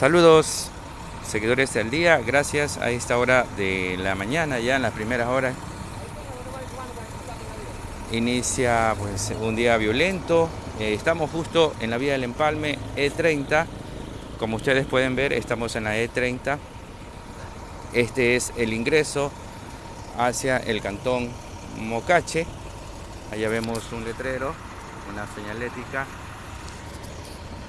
Saludos seguidores del día, gracias a esta hora de la mañana, ya en las primeras horas. Inicia pues un día violento, eh, estamos justo en la vía del empalme E30, como ustedes pueden ver estamos en la E30, este es el ingreso hacia el cantón Mocache, allá vemos un letrero, una señalética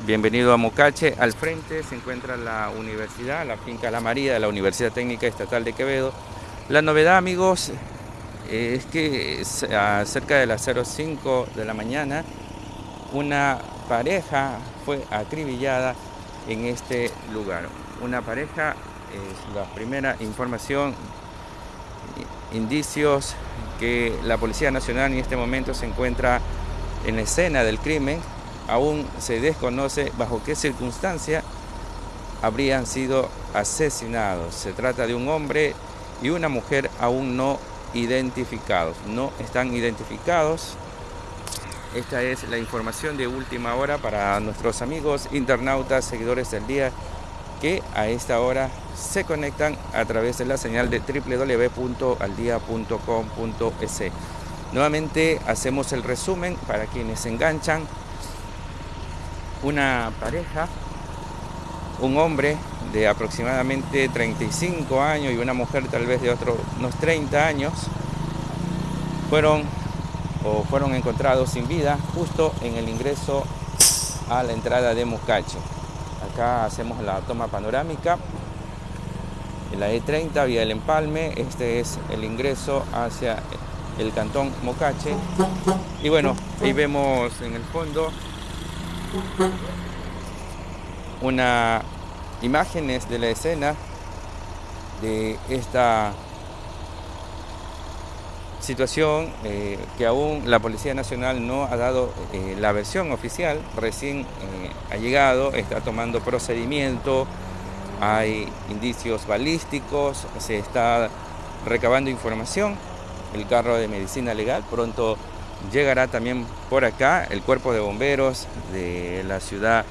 Bienvenido a Mocache. Al frente se encuentra la universidad, la finca La María de la Universidad Técnica Estatal de Quevedo. La novedad, amigos, es que cerca de las 05 de la mañana una pareja fue acribillada en este lugar. Una pareja es la primera información, indicios que la Policía Nacional en este momento se encuentra en la escena del crimen aún se desconoce bajo qué circunstancia habrían sido asesinados. Se trata de un hombre y una mujer aún no identificados. No están identificados. Esta es la información de última hora para nuestros amigos internautas, seguidores del día, que a esta hora se conectan a través de la señal de www.aldia.com.es. Nuevamente hacemos el resumen para quienes se enganchan una pareja, un hombre de aproximadamente 35 años y una mujer tal vez de otros unos 30 años, fueron o fueron encontrados sin vida justo en el ingreso a la entrada de Muscache. Acá hacemos la toma panorámica. En la E30, vía el empalme, este es el ingreso hacia el cantón Mocache. Y bueno, ahí vemos en el fondo una imágenes de la escena de esta situación eh, que aún la Policía Nacional no ha dado eh, la versión oficial, recién eh, ha llegado, está tomando procedimiento, hay indicios balísticos, se está recabando información, el carro de medicina legal pronto llegará también por acá el cuerpo de bomberos de la ciudad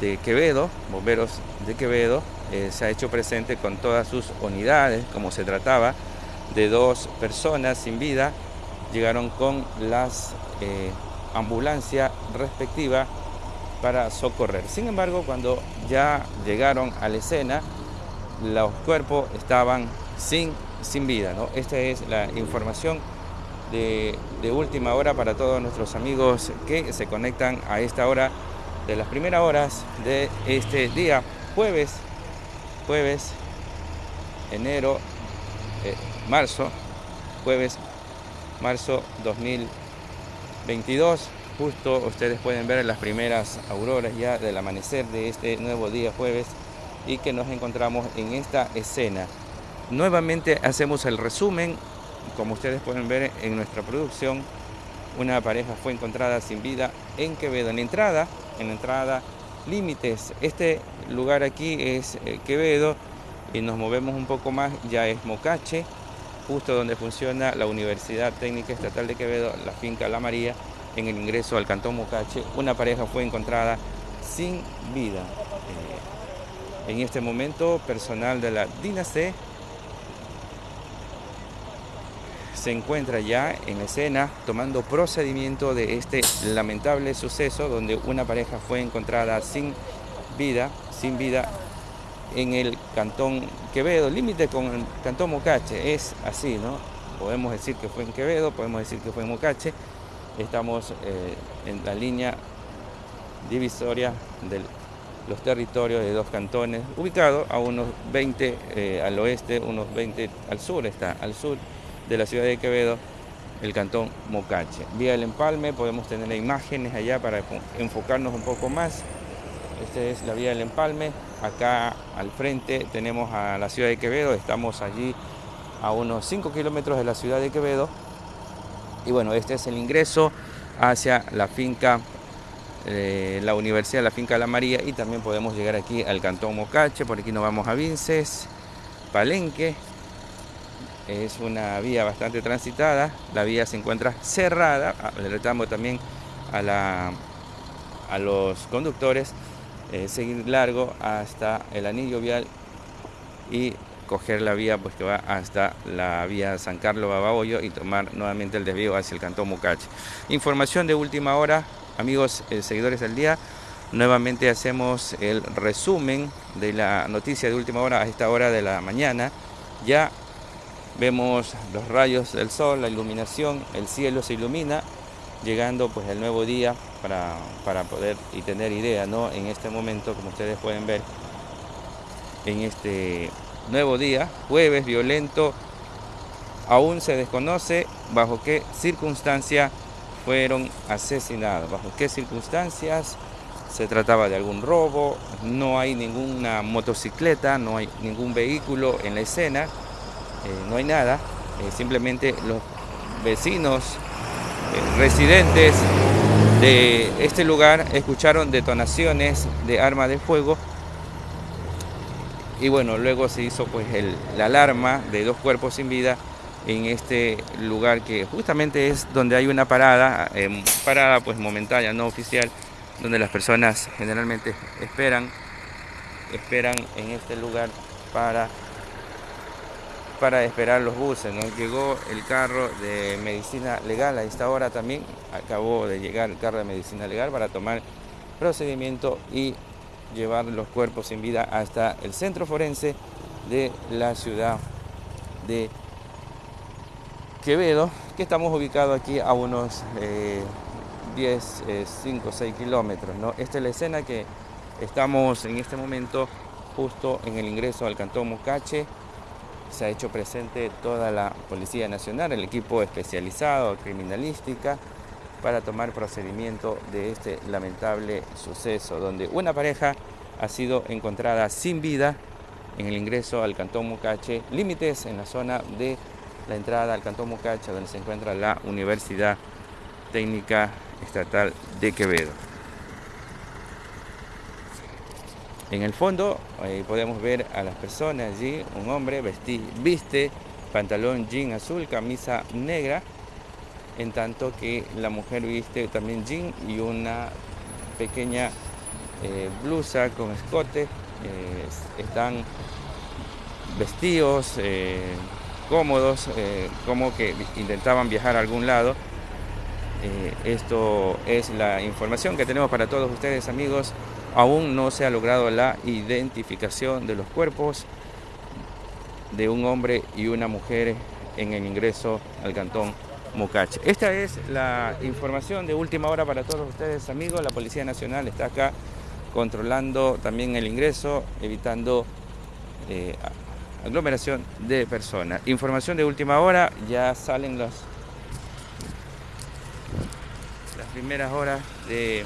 de Quevedo, bomberos de Quevedo, eh, se ha hecho presente con todas sus unidades, como se trataba de dos personas sin vida, llegaron con las eh, ambulancias respectivas para socorrer. Sin embargo, cuando ya llegaron a la escena, los cuerpos estaban sin, sin vida. ¿no? Esta es la información de, última hora para todos nuestros amigos que se conectan a esta hora de las primeras horas de este día, jueves, jueves, enero, eh, marzo, jueves, marzo 2022. Justo ustedes pueden ver las primeras auroras ya del amanecer de este nuevo día jueves y que nos encontramos en esta escena. Nuevamente hacemos el resumen como ustedes pueden ver en nuestra producción, una pareja fue encontrada sin vida en Quevedo. En entrada, en entrada límites, este lugar aquí es eh, Quevedo y nos movemos un poco más, ya es Mocache, justo donde funciona la Universidad Técnica Estatal de Quevedo, la finca La María, en el ingreso al Cantón Mocache, una pareja fue encontrada sin vida. Eh, en este momento, personal de la DINAC se encuentra ya en escena tomando procedimiento de este lamentable suceso donde una pareja fue encontrada sin vida, sin vida en el cantón Quevedo, límite con el cantón Mocache, es así, ¿no? Podemos decir que fue en Quevedo, podemos decir que fue en Mocache, estamos eh, en la línea divisoria de los territorios de dos cantones, ubicados a unos 20 eh, al oeste, unos 20 al sur, está al sur de la ciudad de Quevedo, el cantón Mocache. Vía el empalme, podemos tener imágenes allá para enfocarnos un poco más. Esta es la vía del empalme. Acá al frente tenemos a la ciudad de Quevedo, estamos allí a unos 5 kilómetros de la ciudad de Quevedo. Y bueno, este es el ingreso hacia la finca, eh, la Universidad, la finca La María y también podemos llegar aquí al cantón Mocache, por aquí nos vamos a Vinces, Palenque, es una vía bastante transitada, la vía se encuentra cerrada, alertamos también a, la, a los conductores eh, seguir largo hasta el anillo vial y coger la vía pues que va hasta la vía San Carlos Babahoyo y tomar nuevamente el desvío hacia el cantón Mucache. Información de última hora, amigos eh, seguidores del día. Nuevamente hacemos el resumen de la noticia de última hora a esta hora de la mañana. Ya vemos los rayos del sol, la iluminación, el cielo se ilumina, llegando pues el nuevo día para, para poder y tener idea, ¿no? En este momento, como ustedes pueden ver, en este nuevo día, jueves violento, aún se desconoce bajo qué circunstancia fueron asesinados, bajo qué circunstancias se trataba de algún robo, no hay ninguna motocicleta, no hay ningún vehículo en la escena, no hay nada, eh, simplemente los vecinos eh, residentes de este lugar escucharon detonaciones de armas de fuego. Y bueno, luego se hizo pues la alarma de dos cuerpos sin vida en este lugar que justamente es donde hay una parada, eh, parada pues momentánea, no oficial, donde las personas generalmente esperan, esperan en este lugar para, para esperar los buses. ¿no? Llegó el carro de medicina legal a esta hora también, acabó de llegar el carro de medicina legal para tomar procedimiento y llevar los cuerpos sin vida hasta el centro forense de la ciudad de Quevedo, que estamos ubicados aquí a unos 10, 5, 6 kilómetros. ¿no? Esta es la escena que estamos en este momento justo en el ingreso al Cantón Mucache. Se ha hecho presente toda la Policía Nacional, el equipo especializado, criminalística, para tomar procedimiento de este lamentable suceso, donde una pareja ha sido encontrada sin vida en el ingreso al Cantón Mucache, límites en la zona de la entrada al Cantón Mucache, donde se encuentra la Universidad Técnica Estatal de Quevedo. En el fondo podemos ver a las personas allí, un hombre viste pantalón jean azul, camisa negra, en tanto que la mujer viste también jean y una pequeña eh, blusa con escote, eh, están vestidos, eh, cómodos, como que intentaban viajar a algún lado. esto es la información que tenemos para todos ustedes amigos. Aún no se ha logrado la identificación de los cuerpos de un hombre y una mujer en el ingreso al cantón Mocache. Esta es la información de última hora para todos ustedes amigos. La Policía Nacional está acá controlando también el ingreso, evitando eh, aglomeración de personas. Información de última hora, ya salen las, las primeras horas de...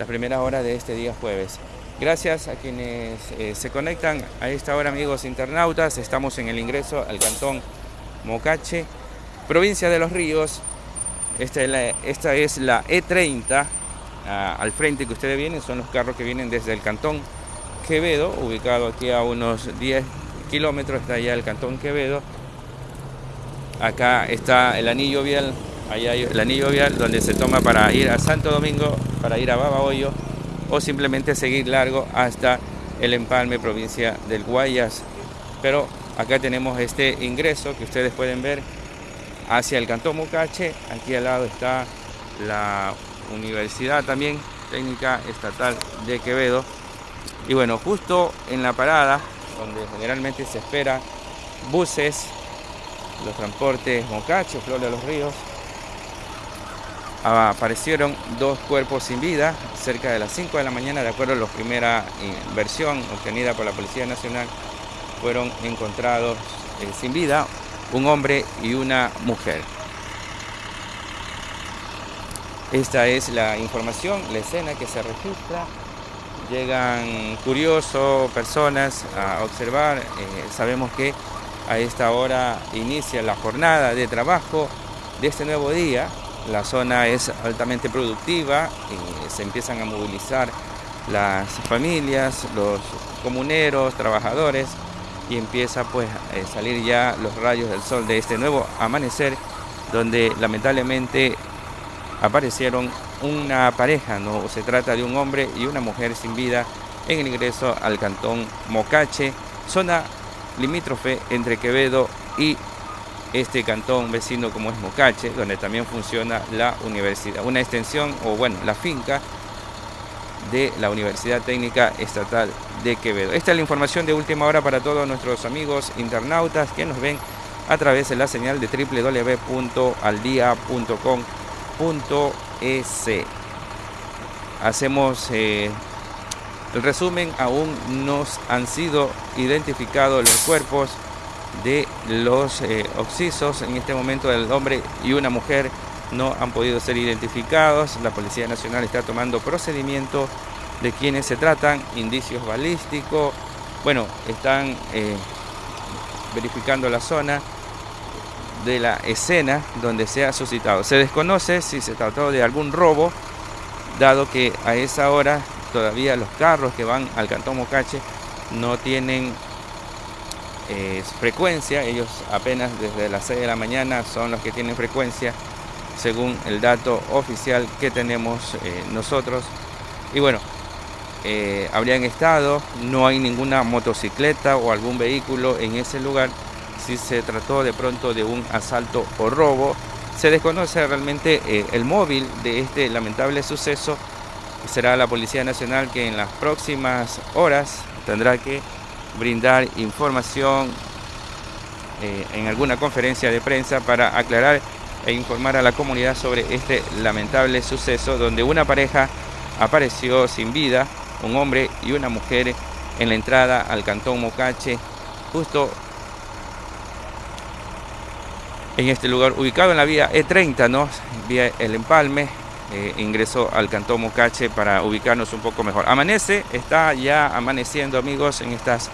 Las primeras horas de este día jueves. Gracias a quienes eh, se conectan a esta hora, amigos internautas. Estamos en el ingreso al cantón Mocache, provincia de Los Ríos. Esta es la, esta es la E30 ah, al frente que ustedes vienen, son los carros que vienen desde el cantón Quevedo, ubicado aquí a unos 10 kilómetros, está allá el cantón Quevedo. Acá está el anillo vial, allá hay el anillo vial donde se toma para ir a Santo Domingo, para ir a Babahoyo o simplemente seguir largo hasta el empalme provincia del Guayas. Pero acá tenemos este ingreso que ustedes pueden ver hacia el Cantón Mucache. Aquí al lado está la Universidad también Técnica Estatal de Quevedo. Y bueno, justo en la parada, donde generalmente se espera buses, los transportes Mocache, Flor de los Ríos, aparecieron dos cuerpos sin vida cerca de las 5 de la mañana, de acuerdo a la primera versión obtenida por la Policía Nacional, fueron encontrados eh, sin vida un hombre y una mujer. Esta es la información, la escena que se registra. Llegan curiosos, personas a observar. Eh, sabemos que a esta hora inicia la jornada de trabajo de este nuevo día, la zona es altamente productiva, y se empiezan a movilizar las familias, los comuneros, trabajadores y empieza pues a salir ya los rayos del sol de este nuevo amanecer donde lamentablemente aparecieron una pareja, no se trata de un hombre y una mujer sin vida en el ingreso al cantón Mocache, zona limítrofe entre Quevedo y este cantón vecino como es Mocache, donde también funciona la universidad, una extensión o bueno, la finca de la Universidad Técnica Estatal de Quevedo. Esta es la información de última hora para todos nuestros amigos internautas que nos ven a través de la señal de www.aldia.com.es. Hacemos eh, el resumen, aún no han sido identificados los cuerpos de los eh, oxisos en este momento del hombre y una mujer no han podido ser identificados. La Policía Nacional está tomando procedimiento de quienes se tratan, indicios balísticos. Bueno, están eh, verificando la zona de la escena donde se ha suscitado. Se desconoce si se trató de algún robo, dado que a esa hora todavía los carros que van al Cantón Mocache no tienen eh, frecuencia, ellos apenas desde las 6 de la mañana son los que tienen frecuencia según el dato oficial que tenemos eh, nosotros. Y bueno, eh, habrían estado, no hay ninguna motocicleta o algún vehículo en ese lugar. Si se trató de pronto de un asalto o robo, se desconoce realmente eh, el móvil de este lamentable suceso. Será la Policía Nacional que en las próximas horas tendrá que brindar información en alguna conferencia de prensa para aclarar e informar a la comunidad sobre este lamentable suceso donde una pareja apareció sin vida, un hombre y una mujer en la entrada al cantón Mocache, justo en este lugar ubicado en la vía E30, ¿no? vía El Empalme, eh, ingresó al cantón Mocache para ubicarnos un poco mejor. Amanece, está ya amaneciendo amigos en estas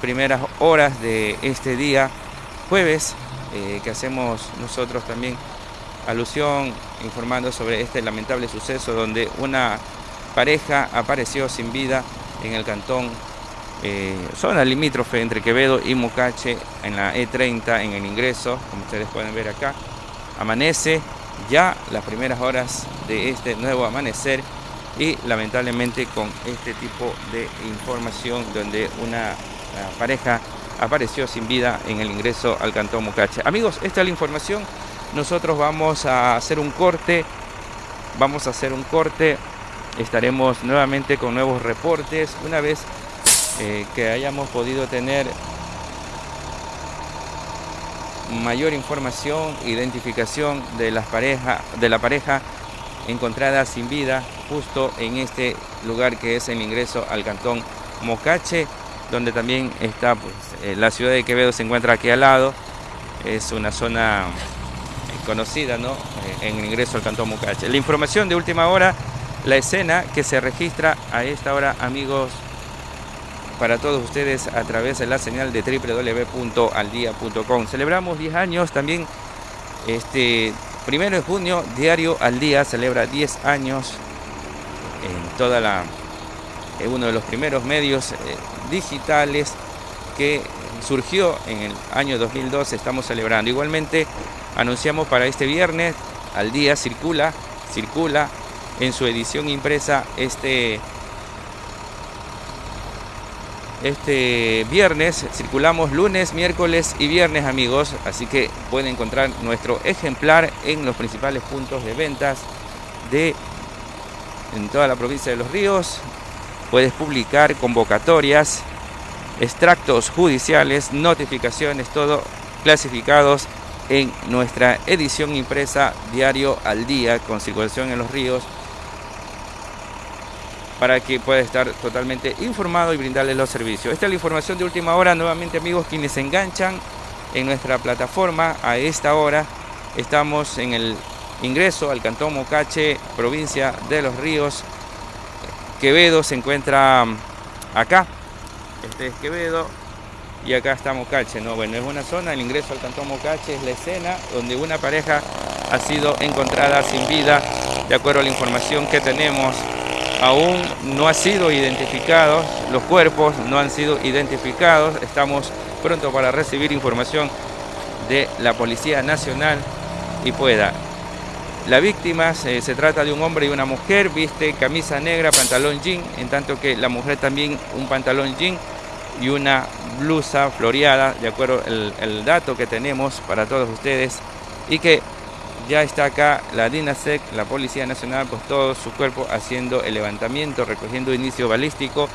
primeras horas de este día, jueves eh, que hacemos nosotros también alusión informando sobre este lamentable suceso donde una pareja apareció sin vida en el cantón eh, zona limítrofe entre Quevedo y Mocache en la E30 en el ingreso, como ustedes pueden ver acá. Amanece ya las primeras horas de este nuevo amanecer y lamentablemente con este tipo de información donde una pareja apareció sin vida en el ingreso al Cantón Mucache. Amigos, esta es la información. Nosotros vamos a hacer un corte. Vamos a hacer un corte. Estaremos nuevamente con nuevos reportes. Una vez eh, que hayamos podido tener mayor información, identificación de las parejas, de la pareja encontrada sin vida justo en este lugar que es el ingreso al cantón Mocache donde también está pues, eh, la ciudad de Quevedo se encuentra aquí al lado, es una zona eh, conocida ¿no? Eh, en el ingreso al Cantón Mucache. La información de última hora, la escena que se registra a esta hora, amigos, para todos ustedes a través de la señal de www.aldia.com. Celebramos 10 años también, este primero de junio, Diario al Día celebra 10 años en toda la uno de los primeros medios digitales que surgió en el año 2012, estamos celebrando. Igualmente anunciamos para este viernes, al día circula, circula en su edición impresa este, este viernes, circulamos lunes, miércoles y viernes amigos, así que pueden encontrar nuestro ejemplar en los principales puntos de ventas de en toda la provincia de Los Ríos, Puedes publicar convocatorias, extractos judiciales, notificaciones, todo clasificados en nuestra edición impresa diario al día con circulación en los ríos para que pueda estar totalmente informado y brindarles los servicios. Esta es la información de última hora. Nuevamente amigos, quienes se enganchan en nuestra plataforma a esta hora, estamos en el ingreso al Cantón Mocache, provincia de Los Ríos, Quevedo se encuentra mm, acá. Este es Quevedo y acá está Mocache. ¿no? Bueno, es una zona, el ingreso al Cantón Mocache es la escena donde una pareja ha sido encontrada sin vida, de acuerdo a la información que tenemos. Aún no ha sido identificado, los cuerpos no han sido identificados. Estamos pronto para recibir información de la Policía Nacional y pueda La víctima se, se, trata de un hombre y una mujer, viste camisa negra, pantalón jean, en tanto que la mujer también un pantalón jean y una blusa floreada, de acuerdo el dato que tenemos para todos ustedes, y que ya está acá la DINASEC, la Policía Nacional, pues todo su cuerpo haciendo el levantamiento, recogiendo inicio balístico,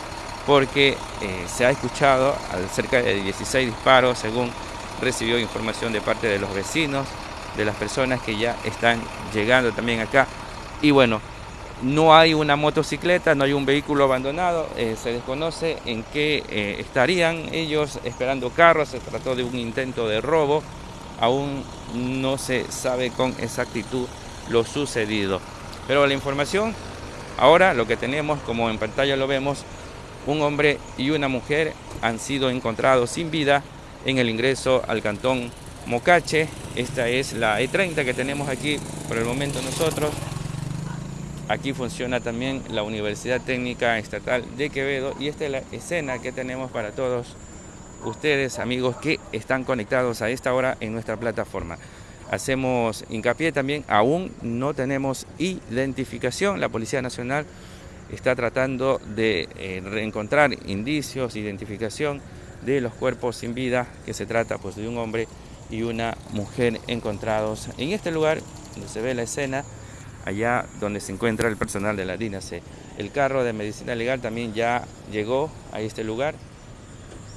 porque eh, se ha escuchado cerca de 16 disparos, según recibió información de parte de los vecinos, de las personas que ya están llegando también acá. Y bueno, no hay una motocicleta, no hay un vehículo abandonado, eh, se desconoce en qué eh, estarían ellos esperando carros, se trató de un intento de robo aún no se sabe con exactitud lo sucedido. Pero la información, ahora lo que tenemos, como en pantalla lo vemos, un hombre y una mujer han sido encontrados sin vida en el ingreso al cantón Mocache. Esta es la E30 que tenemos aquí por el momento nosotros. Aquí funciona también la Universidad Técnica Estatal de Quevedo y esta es la escena que tenemos para todos ustedes, amigos, que están conectados a esta hora en nuestra plataforma. Hacemos hincapié también, aún no tenemos identificación. La Policía Nacional está tratando de eh, reencontrar indicios, identificación de los cuerpos sin vida, que se trata pues, de un hombre y una mujer encontrados en este lugar donde se ve la escena, allá donde se encuentra el personal de la DINASE. El carro de medicina legal también ya llegó a este lugar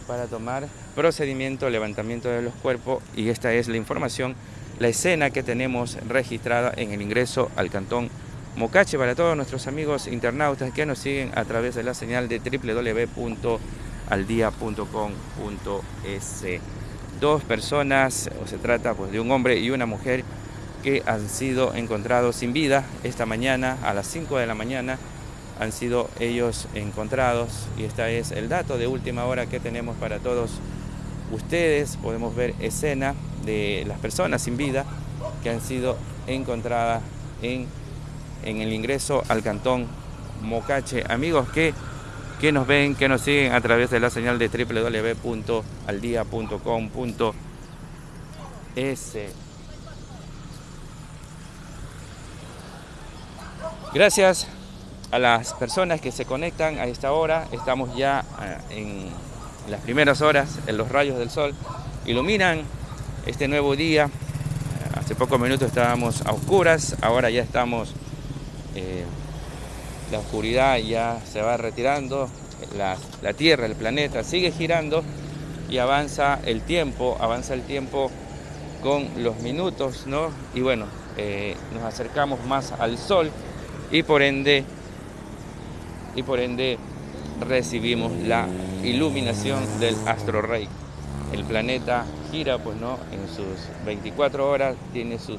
para tomar procedimiento, levantamiento de los cuerpos y esta es la información, la escena que tenemos registrada en el ingreso al cantón Mocache para todos nuestros amigos internautas que nos siguen a través de la señal de www.aldia.com.es. Dos personas, o se trata pues, de un hombre y una mujer que han sido encontrados sin vida esta mañana a las 5 de la mañana han sido ellos encontrados y este es el dato de última hora que tenemos para todos ustedes. Podemos ver escena de las personas sin vida que han sido encontradas en, en el ingreso al cantón Mocache. Amigos que, que nos ven, que nos siguen a través de la señal de www.aldia.com.es. Gracias a las personas que se conectan a esta hora. Estamos ya eh, en las primeras horas, en los rayos del sol, iluminan este nuevo día. Eh, hace pocos minutos estábamos a oscuras, ahora ya estamos, eh, la oscuridad ya se va retirando, la, la Tierra, el planeta sigue girando y avanza el tiempo, avanza el tiempo con los minutos, ¿no? Y bueno, nos acercamos más al sol y por ende y por ende recibimos la iluminación del astro rey. El planeta gira pues no en sus 24 horas, tiene su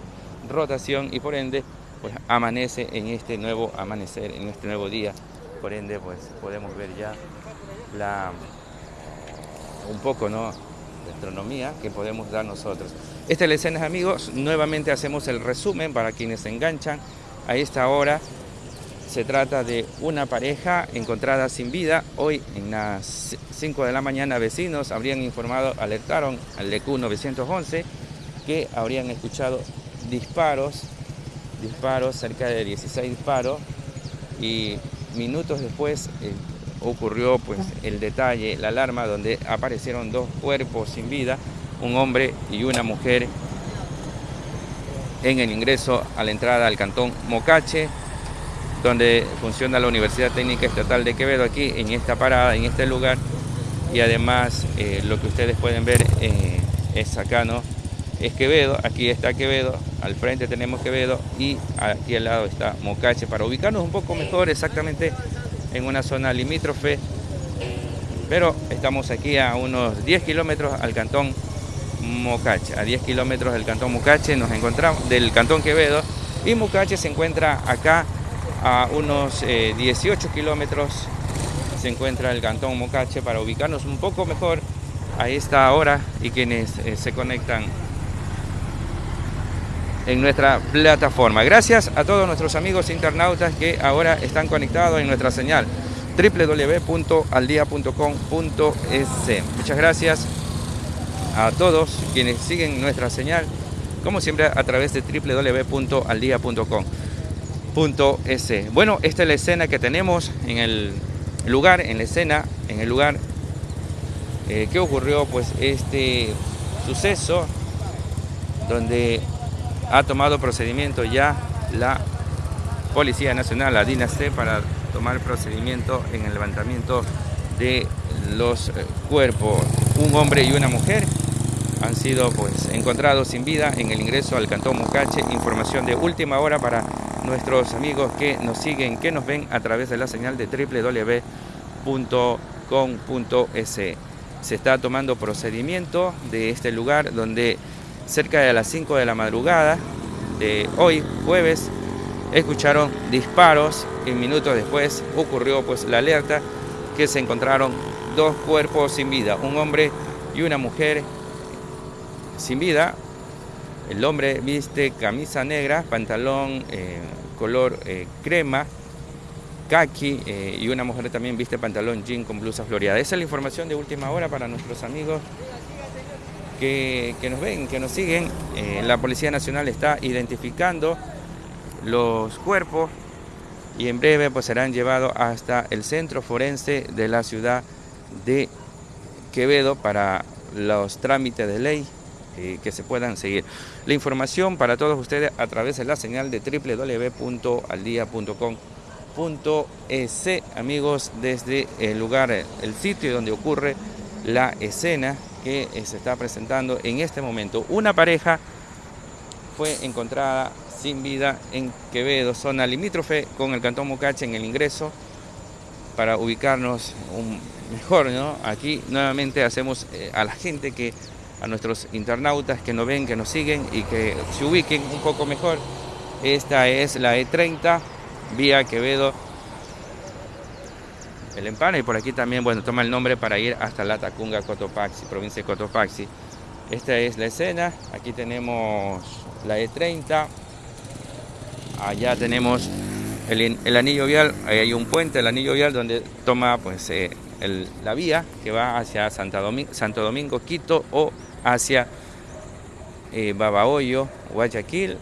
rotación y por ende pues amanece en este nuevo amanecer, en este nuevo día. Por ende pues podemos ver ya la un poco no de astronomía que podemos dar nosotros. Esta es amigos, nuevamente hacemos el resumen para quienes se enganchan a esta hora se trata de una pareja encontrada sin vida. Hoy en las 5 de la mañana vecinos habrían informado, alertaron al DQ 911 que habrían escuchado disparos, disparos, cerca de 16 disparos y minutos después eh, ocurrió pues el detalle, la alarma donde aparecieron dos cuerpos sin vida, un hombre y una mujer en el ingreso a la entrada al cantón Mocache donde funciona la Universidad Técnica Estatal de Quevedo, aquí en esta parada, en este lugar. Y además eh, lo que ustedes pueden ver eh, es acá, ¿no? Es Quevedo, aquí está Quevedo, al frente tenemos Quevedo y aquí al lado está Mocache, para ubicarnos un poco mejor exactamente en una zona limítrofe. Pero estamos aquí a unos 10 kilómetros al cantón Mocache, a 10 kilómetros del cantón Mocache nos encontramos, del cantón Quevedo, y Mocache se encuentra acá a unos 18 eh, kilómetros se encuentra el Cantón Mocache para ubicarnos un poco mejor a esta hora y quienes eh, se conectan en nuestra plataforma. Gracias a todos nuestros amigos internautas que ahora están conectados en nuestra señal www.aldia.com.es. Muchas gracias a todos quienes siguen nuestra señal como siempre a través de Bueno, esta es la escena que tenemos en el lugar, en la escena, en el lugar eh, que ocurrió pues este suceso donde ha tomado procedimiento ya la Policía Nacional, la DINAST, para tomar procedimiento en el levantamiento de los eh, cuerpos. Un hombre y una mujer han sido pues encontrados sin vida en el ingreso al Cantón Mocache. Información de última hora para nuestros amigos que nos siguen, que nos ven a través de la señal de www.com.es. Se está tomando procedimiento de este lugar donde cerca de las 5 de la madrugada de hoy, jueves, escucharon disparos y minutos después ocurrió pues la alerta que se encontraron dos cuerpos sin vida, un hombre y una mujer sin vida. El hombre viste camisa negra, pantalón eh, color eh, crema, kaki eh, y una mujer también viste pantalón jean con blusa floreada. Esa es la información de última hora para nuestros amigos que, que nos ven, que nos siguen. la Policía Nacional está identificando los cuerpos y en breve pues serán llevados hasta el centro forense de la ciudad de Quevedo para los trámites de ley que se puedan seguir. La información para todos ustedes a través de la señal de www.aldia.com.es amigos desde el lugar, el sitio donde ocurre la escena que se está presentando en este momento. Una pareja fue encontrada sin vida en Quevedo, zona limítrofe con el Cantón Mocache en el ingreso para ubicarnos mejor, ¿no? Aquí nuevamente hacemos eh, a la gente que, a nuestros internautas que nos ven, que nos siguen y que se ubiquen un poco mejor. Esta es la E30, vía Quevedo, el Empana y por aquí también, bueno, toma el nombre para ir hasta la Tacunga, Cotopaxi, provincia de Cotopaxi. Esta es la escena, aquí tenemos la E30, allá tenemos el, anillo vial, ahí hay un puente, el anillo vial donde toma pues eh, la vía que va hacia Santa Santo Domingo, Quito o hacia eh, Babahoyo, Guayaquil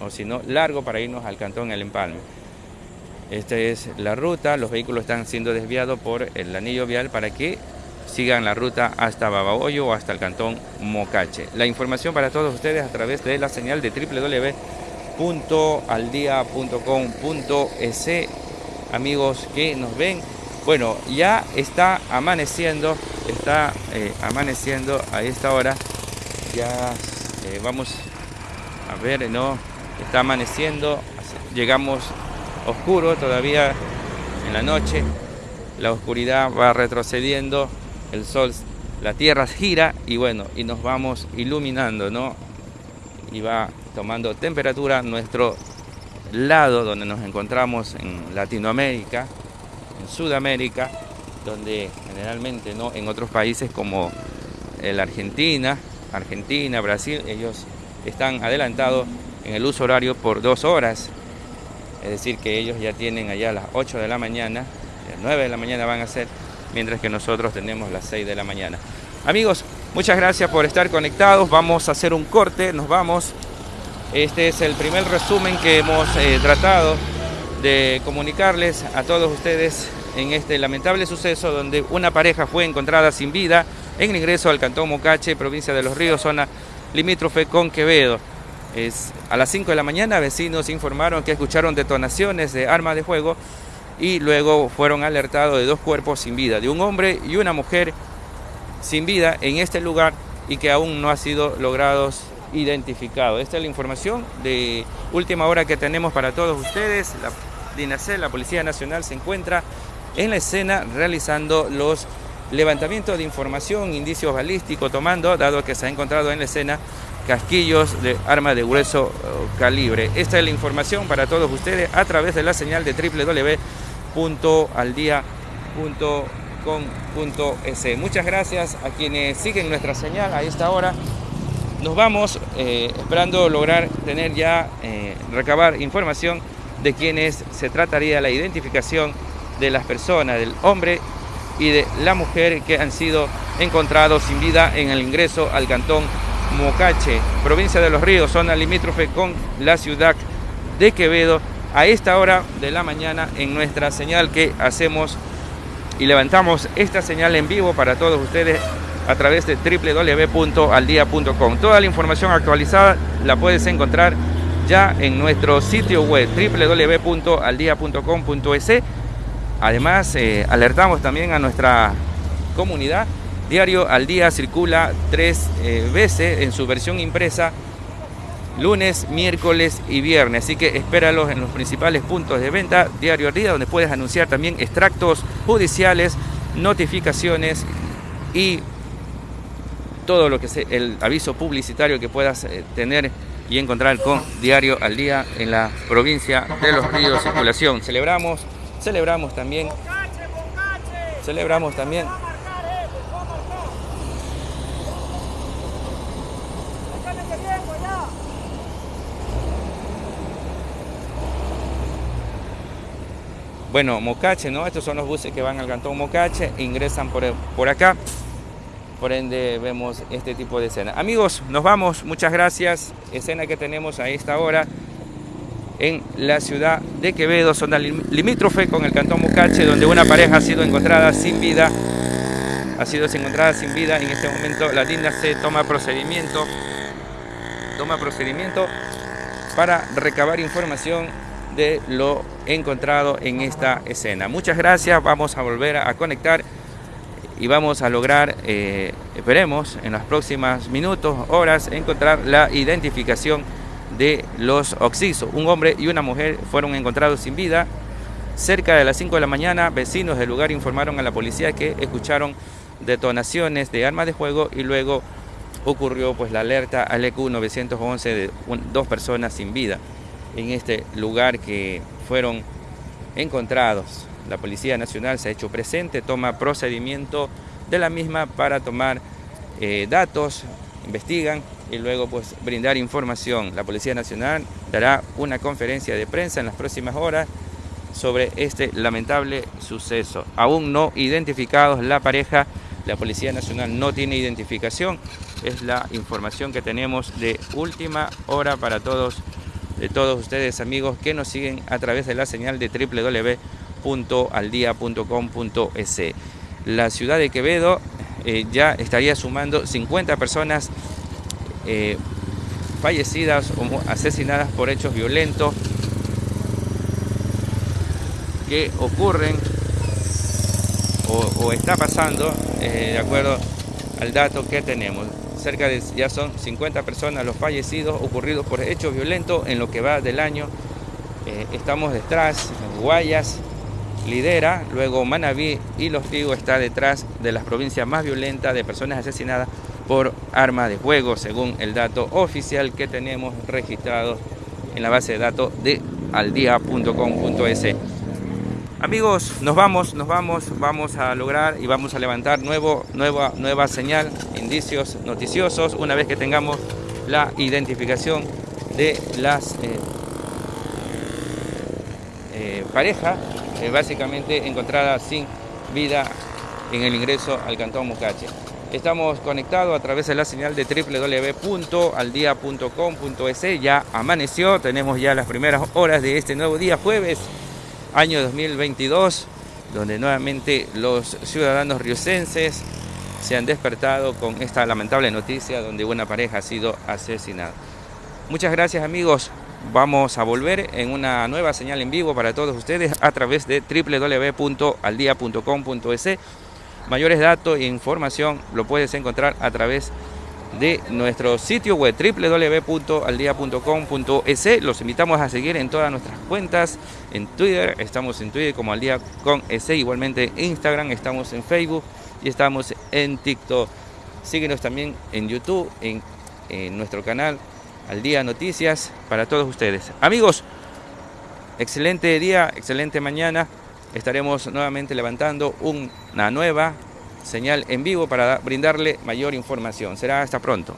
o si no, largo para irnos al cantón El Empalme. Esta es la ruta, los vehículos están siendo desviados por el anillo vial para que sigan la ruta hasta Babahoyo o hasta el cantón Mocache. La información para todos ustedes a través de la señal de www www.aldia.com.es amigos que nos ven bueno ya está amaneciendo está eh, amaneciendo a esta hora. Ya eh, vamos a ver no está amaneciendo llegamos oscuro todavía en la noche. La oscuridad va retrocediendo el sol la tierra gira y bueno y nos vamos iluminando no y va tomando temperatura nuestro lado donde nos encontramos en Latinoamérica, en Sudamérica, donde generalmente no en otros países como la Argentina, Argentina, Brasil, ellos están adelantados en el uso horario por dos horas. Es decir, que ellos ya tienen allá las 8 de la mañana, las 9 de la mañana van a ser, mientras que nosotros tenemos las 6 de la mañana. Amigos, muchas gracias por estar conectados. Vamos a hacer un corte, nos vamos. Este es el primer resumen que hemos eh, tratado de comunicarles a todos ustedes en este lamentable suceso donde una pareja fue encontrada sin vida en el ingreso al Cantón Mocache, provincia de Los Ríos, zona limítrofe con Quevedo. Es, a las 5 de la mañana vecinos informaron que escucharon detonaciones de armas de fuego y luego fueron alertados de dos cuerpos sin vida, de un hombre y una mujer sin vida en este lugar y que aún no ha sido logrados identificado. Esta es la información de última hora que tenemos para todos ustedes. La DINACEL, la Policía Nacional, se encuentra en la escena realizando los levantamientos de información, indicios balísticos, tomando, dado que se ha encontrado en la escena casquillos de arma de grueso eh, calibre. Esta es la información para todos ustedes a través de la señal de www.aldia.com.es. Muchas gracias a quienes siguen nuestra señal a esta hora nos vamos eh, esperando lograr tener ya, eh, recabar información de quienes se trataría la identificación de las personas, del hombre y de la mujer que han sido encontrados sin vida en el ingreso al cantón Mocache, provincia de Los Ríos, zona limítrofe con la ciudad de Quevedo, a esta hora de la mañana en nuestra señal que hacemos y levantamos esta señal en vivo para todos ustedes a través de www.aldia.com. Toda la información actualizada la puedes encontrar ya en nuestro sitio web www.aldia.com.es. Además, eh, alertamos también a nuestra comunidad. Diario al día circula tres eh, veces en su versión impresa, lunes, miércoles y viernes. Así que espéralos en los principales puntos de venta, Diario al día, donde puedes anunciar también extractos judiciales, notificaciones y todo lo que sea el aviso publicitario que puedas eh, tener y encontrar con Diario al Día en la provincia de Los Ríos Circulación. Celebramos, celebramos también, celebramos también Bueno, Mocache, ¿no? Estos son los buses que van al cantón Mocache, ingresan por, por acá por ende vemos este tipo de escena. Amigos, nos vamos, muchas gracias. Escena que tenemos a esta hora en la ciudad de Quevedo, zona limítrofe con el cantón Mocache, donde una pareja ha sido encontrada sin vida. Ha sido encontrada sin vida. En este momento la linda se toma procedimiento. Toma procedimiento para recabar información de lo encontrado en esta escena. Muchas gracias. Vamos a volver a conectar y vamos a lograr, eh, esperemos, en los próximos minutos, horas, encontrar la identificación de los oxisos. Un hombre y una mujer fueron encontrados sin vida. Cerca de las 5 de la mañana, vecinos del lugar informaron a la policía que escucharon detonaciones de armas de fuego y luego ocurrió pues la alerta al EQ 911 de dos personas sin vida en este lugar que fueron encontrados la Policía Nacional se ha hecho presente, toma procedimiento de la misma para tomar eh, datos, investigan y luego pues brindar información. La Policía Nacional dará una conferencia de prensa en las próximas horas sobre este lamentable suceso. Aún no identificados la pareja, la Policía Nacional no tiene identificación, es la información que tenemos de última hora para todos, de todos ustedes amigos que nos siguen a través de la señal de www www.aldia.com.es. La ciudad de Quevedo eh, ya estaría sumando 50 personas eh, fallecidas o asesinadas por hechos violentos que ocurren o, está pasando eh, de acuerdo al dato que tenemos. Cerca de ya son 50 personas los fallecidos ocurridos por hechos violentos en lo que va del año. estamos detrás, Guayas, lidera, luego Manabí y Los Tigos está detrás de las provincias más violentas de personas asesinadas por arma de fuego, según el dato oficial que tenemos registrado en la base de datos de aldia.com.es. Amigos, nos vamos, nos vamos, vamos a lograr y vamos a levantar nuevo, nueva, nueva señal, indicios noticiosos, una vez que tengamos la identificación de las eh, eh, parejas eh, básicamente encontrada sin vida en el ingreso al Cantón Mucache. Estamos conectados a través de la señal de www.aldia.com.es. Ya amaneció, tenemos ya las primeras horas de este nuevo día, jueves, año 2022, donde nuevamente los ciudadanos riocenses se han despertado con esta lamentable noticia donde una pareja ha sido asesinada. Muchas gracias amigos Vamos a volver en una nueva señal en vivo para todos ustedes a través de www.aldia.com.es. Mayores datos e información lo puedes encontrar a través de nuestro sitio web www.aldia.com.es. Los invitamos a seguir en todas nuestras cuentas en Twitter. Estamos en Twitter como Aldía con S. Igualmente en Instagram, estamos en Facebook y estamos en TikTok. Síguenos también en YouTube, en nuestro canal al día noticias para todos ustedes. Amigos, excelente día, excelente mañana. Estaremos nuevamente levantando una nueva señal en vivo para brindarle mayor información. Será hasta pronto.